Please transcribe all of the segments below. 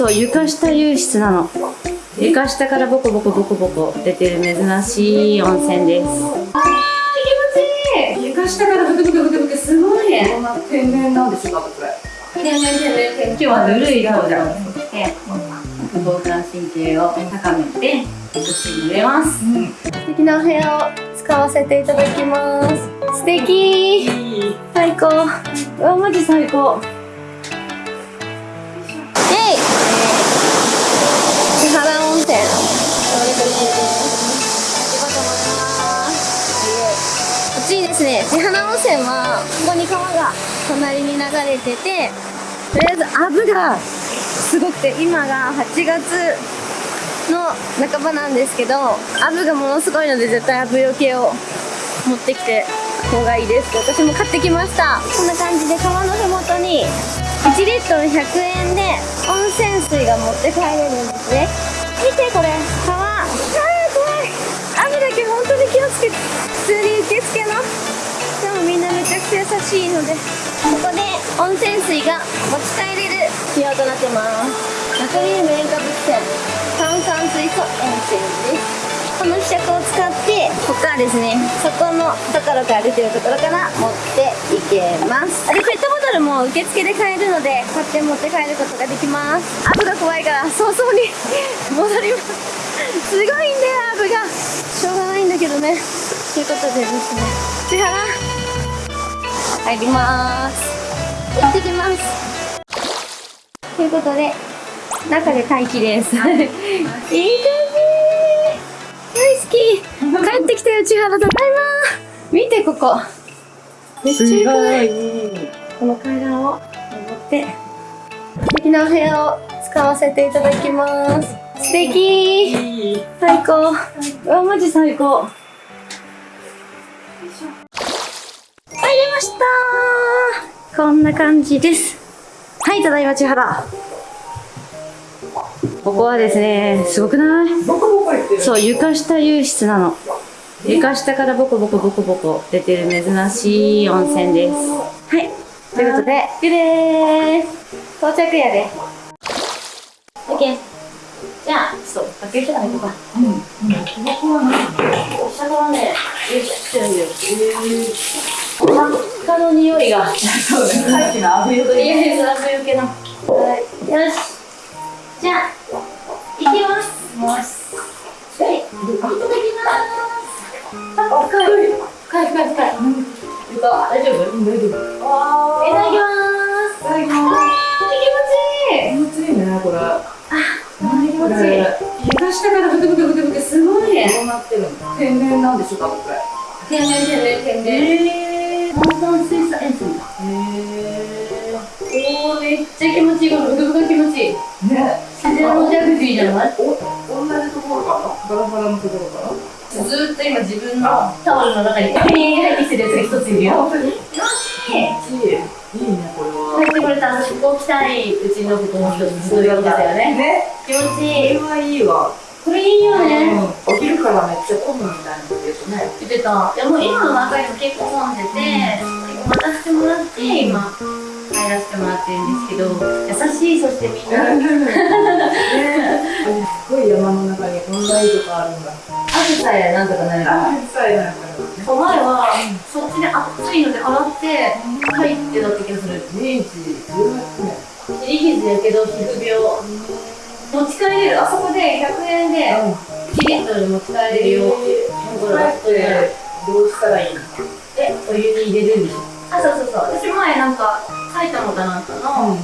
そう床下湧出なの。床下からボコボコボコボコ出てる珍しい温泉です。あー気持ちいい。床下からブクブクブクブクすごいね。天然なんですかこれ天然天然天然今日はぬるい方でで防寒神経を高めて楽しんでます、素敵なお部屋を使わせていただきます。素敵。最高。うわマジ最高ですね千原温泉はここに川が隣に流れててとりあえずアブがすごくて今が8月の半ばなんですけどアブがものすごいので絶対アブよけを持ってきて方がいいです。私も買ってきました。こんな感じで川のふもとに1リットル100円で温泉水が持って帰れるんですね。見てこれ川。あー怖い。アブだけ本当に気をつけて普通に受付ゃくちゃ優しいのでここで温泉水が持ち帰れる仕様となってます。ナトリウム塩化物泉炭酸水素塩泉です。この希釈を使ってここからですねそこのところから出てるところから持っていけます。でペットボトルも受付で買えるので買って持って帰ることができます。アブが怖いから早々に 戻ります。すごいんだよアブが。しょうがないんだけどね。ということでですね。千原入ります。行ってきます。ということで中で待機です。い。い感じ。大好き。帰ってきたよ千原ただいま見てここ。めっちゃ良くない。この階段を登って素敵なお部屋を使わせていただきます。素敵。最高。うわマジ最高。入りました。こんな感じです。はいただいま千原。ここはですねすごくない？そう床下湧出なの。床下からボコボコボコボコ出てる珍しい温泉です。はい。ということで行くでー。す到着やで。OK じゃあちょっと行こうか。うん。うん。ここは何下からねてるんだよ真っ赤の匂いがそうねさっきのアブヨいやいや、それよけな。はい。よし。じゃあ、行きます。ます。はい。いた。だきます。あ、深い。深い深い深い。いた。大丈夫大丈夫いた。だきます。いた。だきあますー、気持ちいい。気持ちいいねこれあ、気持ちいい。床下からブクブクブクブクすごいね。こうなってるの天然なんでしょうかこれ天然天然天然。へ炭酸水素塩水だ。えおー、めっちゃ気持ちいい。このブクブク気持ちいい。ね自然のジャグジーじゃない？お同じところかな？ガラガラのところかな？ずーっと今自分のタオルの中に入ってきてるやつが一ついるよ。本当にいい気持ちいい。いいねこれは入ってこれた私ここ来たいうちのことの一つそういうことだよね。ね気持ちこいい。れはいいわこれいいよね。うんお昼からめっちゃ混むみたいなの言うとね言ってた。でも今の中にも結構混んでて、待たせてもらって今入らせてもらってるんですけど、優しいそしてみんな。ねすごい山の中にこんないいとこあるんだ汗さえなんとかなる。あさえなんかね前はそっちで暑いので洗って入ってだった気がする。明治18年切り傷やけど皮膚病。持ち帰れるあそこで100円でうん。1リットル持ち帰れるよっていうところが帰ってどうしたらいいのでお湯に入れるんでしょ？あそうそうそう。私前なんか埼玉かなんかの、うん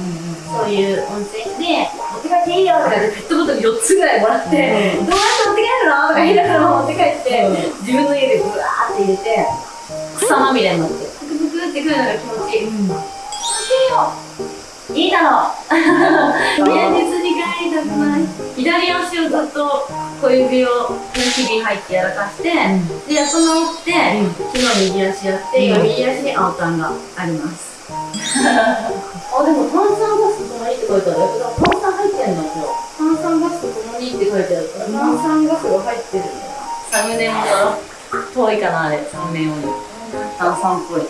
そういう温泉で持って帰っていいよとかでペットボトル4つぐらいもらって、うん。どうやって持って帰るの？とか言いながら持って帰って、うん。自分の家でブワーって入れて草まみれになってブクブクってくるのが気持ちいい。気持うん。ちいいよいいだろう。現実に帰りたくない。左足をずっと小指をひび入ってやらかして、でやっと治って、昨日右足やって、今右足に青タンがあります。あでも炭酸ガスともにって書いてあるよ炭酸入ってんの今日。炭酸ガスとともにって書いてあるから。炭酸ガスが入ってるんだよ。サムネも遠いかなあれ。サムネより炭酸っぽい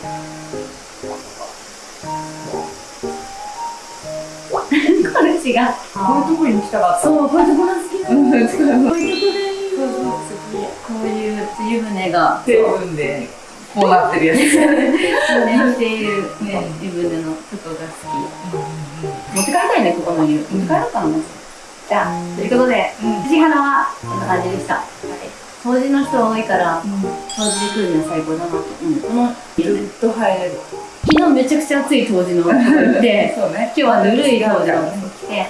主が。こういうとこに来たかった。そう、こういうところ好きなの。うん、こういうところで、そうそう、好こういうつゆ船が。き。成分で、こうなってるやつ。そうね、っていうね、湯船のとこが好き。持って帰りたいね、ここの湯。持って帰ろうかな。じゃあ、ということで、うん藤原はこんな感じでした。掃除の人多いから、掃除で来るには最高だなと。うん、この、ずっと入れる。昨日めちゃくちゃ暑い当時のとこ行って、そうね。今日はぬるい当時のとこ来て、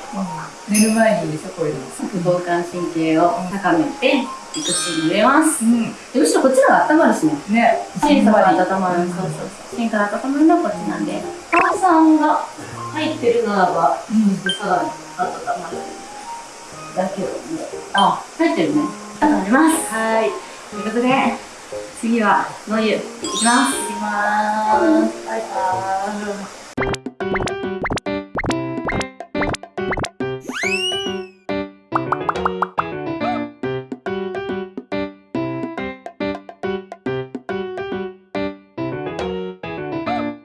寝る前にいいこういうの。副交感神経を高めて、いくしに入れます。うん。でむしろこっちの方が温まるしね。ね。芯から温まる。そうそうそう。芯から温まるのはこっちなんで。炭酸が入ってるならば、うん。さらに温まる。だけども、あ、入ってるね。温まります。はい。ということで、次は、野湯、いきます。いきまーす。バイバーイ。